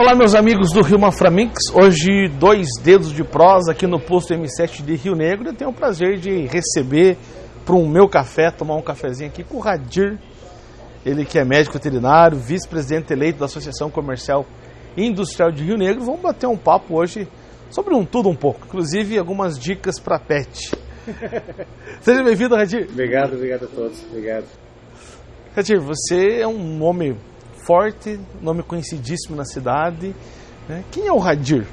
Olá, meus amigos do Rio Maframix. Hoje, dois dedos de prosa aqui no posto M7 de Rio Negro. Eu tenho o prazer de receber para um meu café, tomar um cafezinho aqui com o Radir. Ele que é médico veterinário, vice-presidente eleito da Associação Comercial e Industrial de Rio Negro. Vamos bater um papo hoje sobre um tudo um pouco, inclusive algumas dicas para pet. Seja bem-vindo, Radir. Obrigado, obrigado a todos. Obrigado. Radir, você é um homem forte, nome conhecidíssimo na cidade. Né? Quem é o Radir?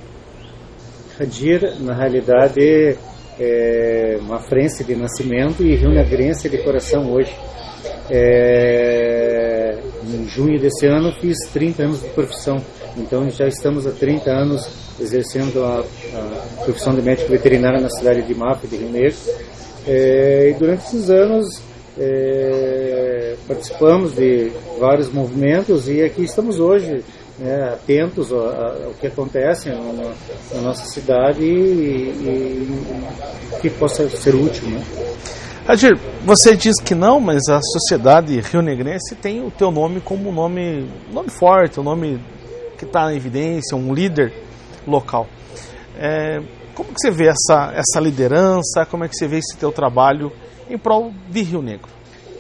Radir, na realidade, é uma frente de nascimento e rio-negrense de coração hoje. É, em junho desse ano fiz 30 anos de profissão, então já estamos há 30 anos exercendo a, a profissão de médico veterinário na cidade de Mapa, de Rio Negro. É, e durante esses anos é, participamos de vários movimentos e aqui estamos hoje né, atentos ao, ao, que acontece na, na nossa cidade e, e, que possa ser útil. Né? Adir, você diz que não, mas a sociedade rio-negrense tem o teu nome como um nome, nome forte, um nome que está em evidência, um líder local. É, como que você vê essa, essa liderança? Como é que você vê esse teu trabalho em prol de Rio Negro?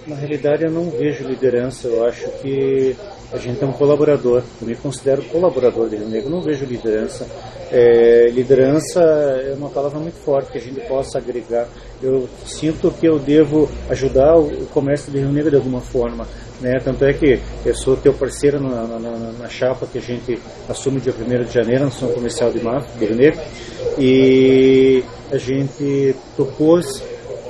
Na realidade, eu não vejo liderança. Eu acho que a gente é um colaborador. Eu me considero colaborador de Rio Negro. Não vejo liderança. É, liderança é uma palavra muito forte que a gente possa agregar. Eu sinto que eu devo ajudar o comércio de Rio Negro de alguma forma. Né? Tanto é que eu sou teu parceiro na, na, na, chapa que a gente assume dia 1 de janeiro na Ação Comercial de, Mar, de Rio Negro. E a gente propôs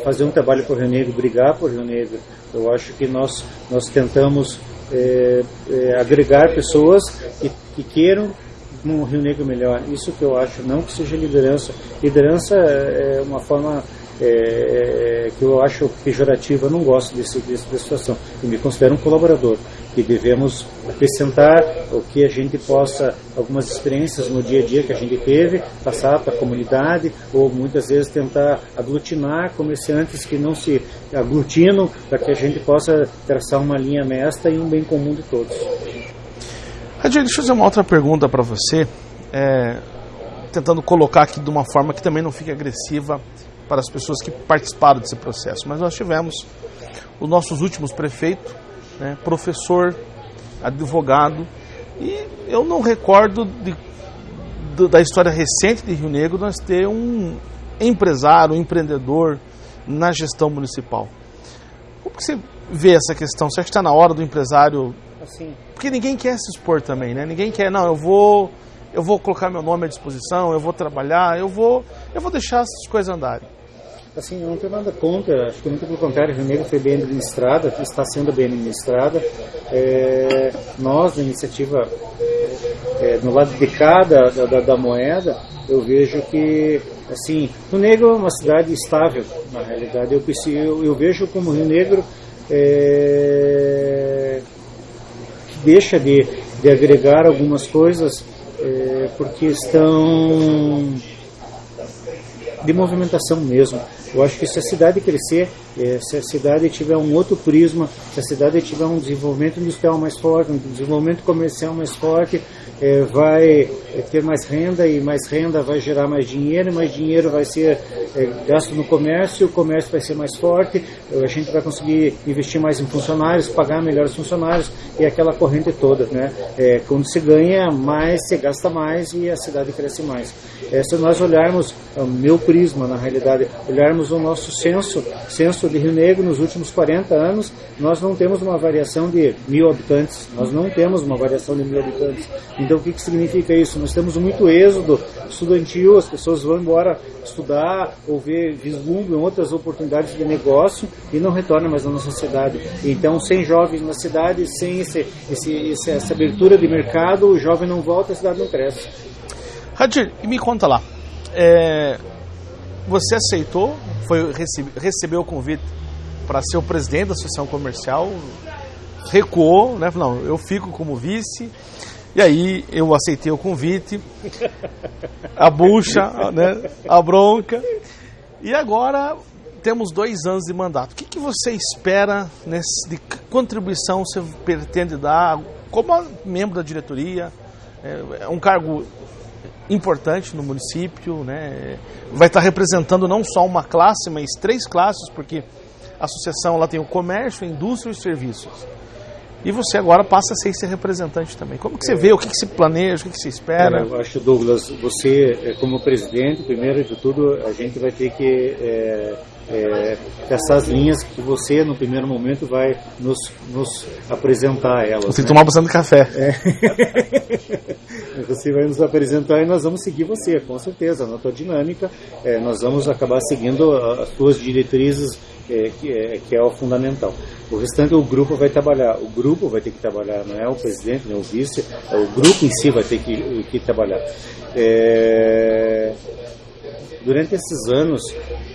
fazer um trabalho por Rio Negro, brigar por Rio Negro. Eu acho que nós, nós tentamos é, é, agregar pessoas que, que queiram um Rio Negro melhor. Isso que eu acho, não que seja liderança. Liderança é uma forma é, que eu acho pejorativa, não gosto desse, dessa situação. Eu me considero um colaborador que devemos acrescentar o que a gente possa, algumas experiências no dia a dia que a gente teve, passar para a comunidade, ou muitas vezes tentar aglutinar comerciantes que não se aglutinam, para que a gente possa traçar uma linha mestra e um bem comum de todos. Radir, deixa eu fazer uma outra pergunta para você, é, tentando colocar aqui de uma forma que também não fique agressiva para as pessoas que participaram desse processo. Mas nós tivemos os nossos últimos prefeitos, né, professor, advogado, e eu não recordo de, de, da história recente de Rio Negro nós ter um empresário, um empreendedor na gestão municipal. Como que você vê essa questão? Você acha que está na hora do empresário? Assim. Porque ninguém quer se expor também, né? Ninguém quer, não, eu vou, eu vou colocar meu nome à disposição, eu vou trabalhar, eu vou, eu vou deixar essas coisas andarem. Assim, eu não tenho nada contra, acho que muito pelo contrário, Rio Negro foi bem administrada, está sendo bem administrada. É, nós, na iniciativa, é, no lado de cada da, da, da, moeda, eu vejo que, assim, Rio Negro é uma cidade estável, na realidade. Eu, eu, eu vejo como Rio Negro é, que deixa de, de agregar algumas coisas é, porque estão de movimentação mesmo. Eu acho que se a cidade crescer, eh, se a cidade tiver um outro prisma, se a cidade tiver um desenvolvimento industrial mais forte, um desenvolvimento comercial mais forte, é, vai é, ter mais renda e mais renda vai gerar mais dinheiro, e mais dinheiro vai ser é, gasto no comércio, o comércio vai ser mais forte, a gente vai conseguir investir mais em funcionários, pagar melhores funcionários e aquela corrente toda, né? É, quando se ganha mais, se gasta mais e a cidade cresce mais. É, se nós olharmos o meu prisma, na realidade, olharmos o nosso censo, censo de Rio Negro nos últimos 40 anos, nós não temos uma variação de mil habitantes, nós não temos uma variação de mil habitantes. Então, o que, que significa isso? Nós temos muito êxodo estudantil, as pessoas vão embora estudar ou ver, vislumbram outras oportunidades de negócio e não retornam mais à nossa cidade. Então, sem jovens na cidade, sem esse, esse, essa abertura de mercado, o jovem não volta, a cidade não cresce. Radir, me conta lá. É, você aceitou, foi recebe, recebeu o convite para ser o presidente da associação comercial, recuou, né? Não, eu fico como vice. E aí eu aceitei o convite, a bucha, né, a bronca. E agora temos dois anos de mandato. O que, que você espera nesse, de contribuição você pretende dar como membro da diretoria, É, é um cargo importante no município, né? vai estar representando não só uma classe, mas três classes, porque a associação lá tem o comércio, a indústria e os serviços. E você agora passa a ser esse representante também. Como que você vê, o que, que se planeja, o que, que se espera? Eu acho, Douglas, você é, como presidente, primeiro de tudo, a gente vai ter que é, é, essas linhas que você, no primeiro momento, vai nos, nos apresentar elas. Você né? tomar bastante café. É. você vai nos apresentar e nós vamos seguir você, com certeza, na tua dinâmica. É, nós vamos acabar seguindo as tuas diretrizes, é, que, é, que é o fundamental. O restante o grupo vai trabalhar. O grupo vai ter que trabalhar, não é o presidente, nem o vice, é o grupo em si vai ter que, que trabalhar. É, durante esses anos,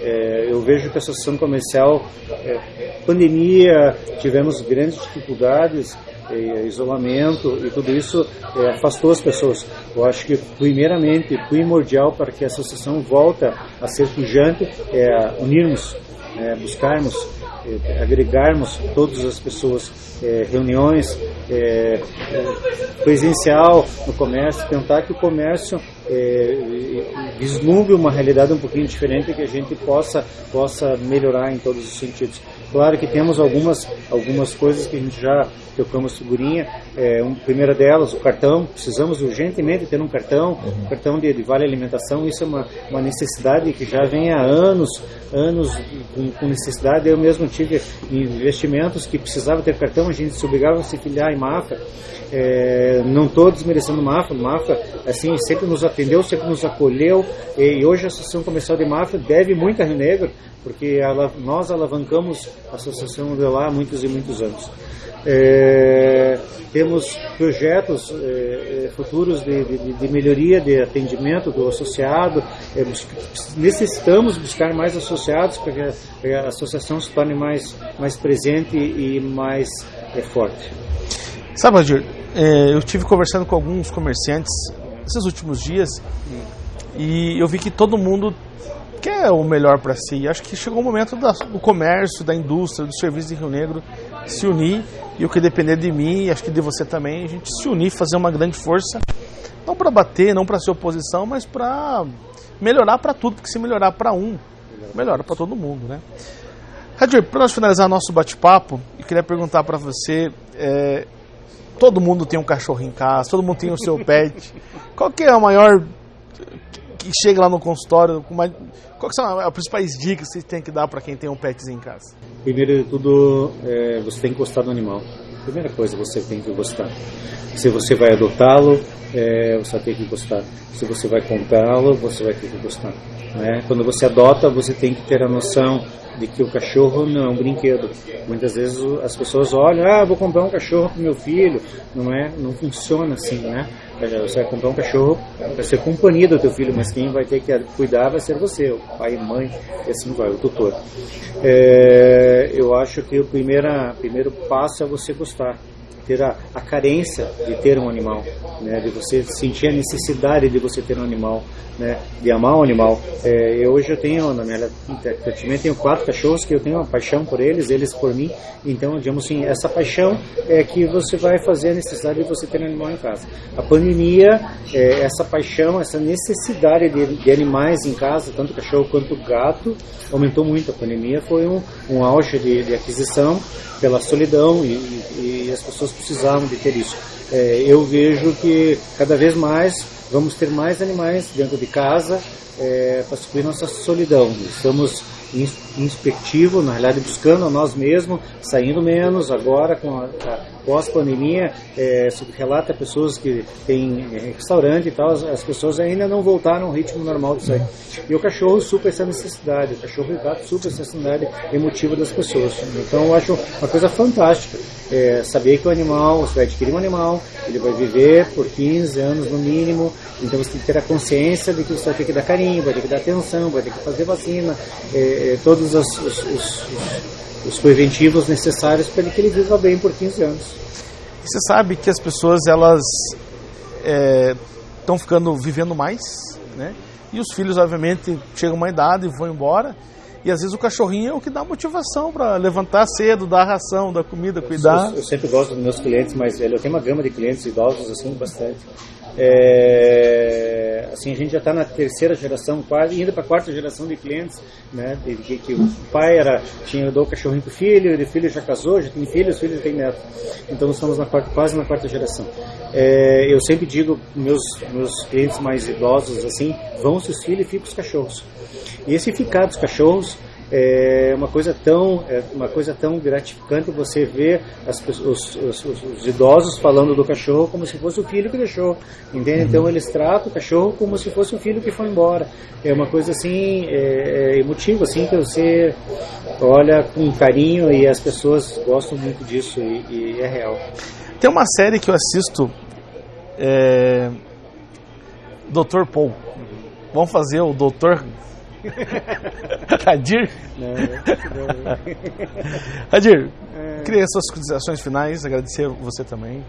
é, eu vejo que a associação comercial, é, pandemia, tivemos grandes dificuldades, é, isolamento e tudo isso é, afastou as pessoas. Eu acho que, primeiramente, primordial para que a associação volta a ser pujante é unirmos, é, buscarmos, é, agregarmos todas as pessoas, é, reuniões presencial no comércio, tentar que o comércio é, vislumbre uma realidade um pouquinho diferente que a gente possa possa melhorar em todos os sentidos. Claro que temos algumas algumas coisas que a gente já tocamos figurinha. É, um, primeira delas, o cartão. Precisamos urgentemente ter um cartão, uhum. cartão de, de, vale alimentação. Isso é uma, uma necessidade que já vem há anos, anos com, com, necessidade. Eu mesmo tive investimentos que precisava ter cartão. A gente se obrigava a se filiar em Mafra. É, não estou desmerecendo Mafra. Mafra, assim, sempre nos atendeu, sempre nos acolheu. E, hoje a Associação Comercial de Mafra deve muito a Rio Negro, porque nós alavancamos a associação de lá há muitos e muitos anos. É, temos projetos é, é, futuros de, de, de, melhoria de atendimento do associado. É, necessitamos buscar mais associados para que a, a, associação se torne mais, mais presente e mais é, forte. Sabe, Roger, é, eu tive conversando com alguns comerciantes esses últimos dias e eu vi que todo mundo quer o melhor para si. Acho que chegou o momento do comércio, da indústria, do serviço de Rio Negro se unir e o que depender de mim, acho que de você também, a gente se unir, fazer uma grande força, não para bater, não para ser oposição, mas para melhorar para tudo, porque se melhorar para um, melhora para todo mundo, né? Radir, para nós finalizar nosso bate-papo, eu queria perguntar para você, é, todo mundo tem um cachorro em casa, todo mundo tem o seu pet, qual que é a maior que chega lá no consultório, uma, quais são as principais dicas que você tem que dar para quem tem um petzinho em casa? Primeiro de tudo, é, você tem que gostar do animal. Primeira coisa, você tem que gostar. Se você vai adotá-lo, é, você ter que gostar. Se você vai comprá-lo, você vai ter que gostar. Né? Quando você adota, você tem que ter a noção de que o cachorro não é um brinquedo. Muitas vezes as pessoas olham, ah, vou comprar um cachorro para meu filho. Não é, não funciona assim, né? Você vai comprar um cachorro para ser companhia do teu filho, mas quem vai ter que cuidar vai ser você, o pai, mãe, e assim vai, o tutor. É, eu acho que o primeira, primeiro passo é você gostar ter a, a, carência de ter um animal, né, de você sentir a necessidade de você ter um animal, né, de amar um animal. É, eu, hoje eu tenho, na minha praticamente tenho quatro cachorros que eu tenho uma paixão por eles, eles por mim. Então, digamos assim, essa paixão é que você vai fazer a necessidade de você ter um animal em casa. A pandemia, é, essa paixão, essa necessidade de, de, animais em casa, tanto cachorro quanto gato, aumentou muito. A pandemia foi um, um auge de, de aquisição pela solidão e, e, e, as pessoas precisavam de ter isso. É, eu vejo que cada vez mais vamos ter mais animais dentro de casa é, para suprir nossa solidão. Estamos inspectivo, na realidade buscando a nós mesmos, saindo menos agora com a, a pós-pandemia, é, se relata pessoas que têm é, restaurante e tal, as, as, pessoas ainda não voltaram ao ritmo normal disso aí. E o cachorro supra essa necessidade, o cachorro e o gato supra essa necessidade emotiva das pessoas. Então eu acho uma coisa fantástica é, saber que o animal, você vai adquirir um animal, ele vai viver por 15 anos no mínimo, então você tem que ter a consciência de que você vai ter que dar carinho, vai ter que dar atenção, vai ter que fazer vacina, é, é todos os, os, os, os, preventivos necessários para que ele viva bem por 15 anos. Você sabe que as pessoas elas estão é, ficando vivendo mais, né? E os filhos obviamente chegam a uma idade e vão embora. E às vezes o cachorrinho é o que dá motivação para levantar cedo, dar ração, dar comida, cuidar. Eu, eu, sempre gosto dos meus clientes mais velhos. Eu tenho uma gama de clientes idosos assim bastante. É, assim a gente já está na terceira geração, quase indo para a quarta geração de clientes, né? De, que, que, o pai era tinha dou o cachorrinho pro filho, o filho já casou, já tem filhos, os filhos tem neto. Então estamos na quarta, quase na quarta geração. É, eu sempre digo meus meus clientes mais idosos assim, vão seus filhos e ficam os cachorros. E esse ficar dos cachorros é uma coisa tão é uma coisa tão gratificante você ver as, os, os, os, idosos falando do cachorro como se fosse o filho que deixou entende então eles tratam o cachorro como se fosse o filho que foi embora é uma coisa assim é, é emotiva assim que você olha com carinho e as pessoas gostam muito disso e, e é real tem uma série que eu assisto é... Dr. Paul vamos fazer o Dr. Hadir? Não, não. Hadir, é... queria suas considerações finais, agradecer você também.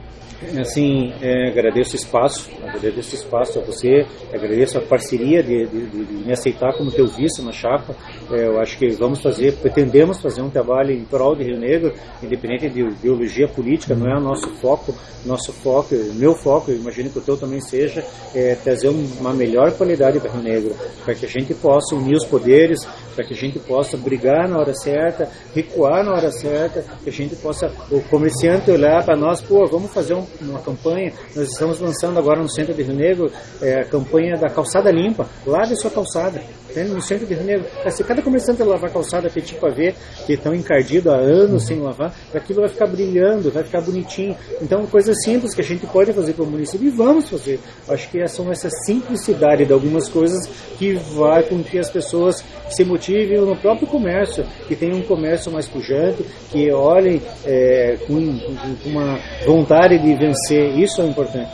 Assim, é, agradeço o espaço, agradeço o espaço a você, agradeço a parceria de, de, de, me aceitar como teu vice na chapa. É, eu acho que vamos fazer, pretendemos fazer um trabalho em prol de Rio Negro, independente de ideologia política, não é o nosso foco. Nosso foco, meu foco, imagino que o teu também seja, é trazer uma melhor qualidade para Rio Negro, para que a gente possa unir os poderes, para que a gente possa brigar na hora certa, recuar na hora certa, que a gente possa, o comerciante olhar para nós, pô, vamos fazer um, uma campanha, nós estamos lançando agora no centro de Rio Negro é, a campanha da calçada limpa, lave sua calçada, no centro de Rio Negro. Se cada comerciante lavar a calçada petit ver que estão encardidos há anos sem lavar, aquilo vai ficar brilhando, vai ficar bonitinho. Então, coisas simples que a gente pode fazer para o município e vamos fazer. Acho que são essa simplicidade de algumas coisas que vai com que as pessoas se motivem no próprio comércio, que tenham um comércio mais pujante, que olhem é, com, com uma vontade de vencer. Isso é importante.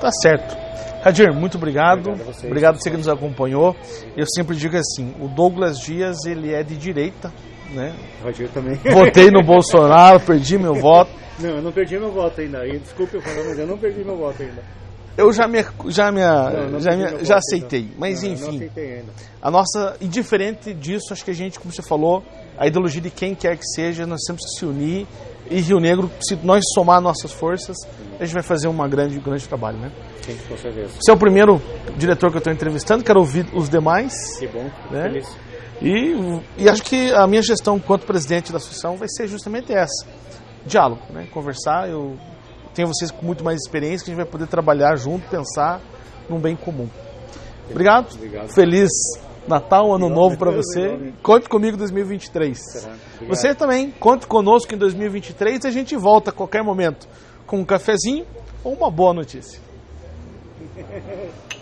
Tá certo. Radir, muito obrigado. Obrigado, obrigado você que nos acompanhou. Eu sempre digo assim, o Douglas Dias, ele é de direita, né? Radir também. Votei no Bolsonaro, perdi meu voto. Não, eu não perdi meu voto ainda. Desculpe eu falar, mas eu não perdi meu voto ainda. Eu já me, já me, não, não já, me, já aceitei, mas não, enfim, a nossa, indiferente disso, acho que a gente, como você falou, a ideologia de quem quer que seja, nós temos que se unir e Rio Negro, se nós somar nossas forças, a gente vai fazer um grande, grande trabalho, né? Sim, com certeza. Você é o primeiro diretor que eu estou entrevistando, quero ouvir os demais. Que bom, né? feliz. E, e acho que a minha gestão enquanto presidente da associação vai ser justamente essa. Diálogo, né? Conversar, eu tenho vocês com muito mais experiência, que a gente vai poder trabalhar junto, pensar num bem comum. Obrigado. Obrigado. Feliz Natal, Ano Novo para você. Conte comigo em 2023. Você também, conte conosco em 2023 e a gente volta a qualquer momento com um cafezinho ou uma boa notícia.